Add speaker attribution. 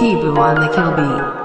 Speaker 1: T-Boo on the kill beat.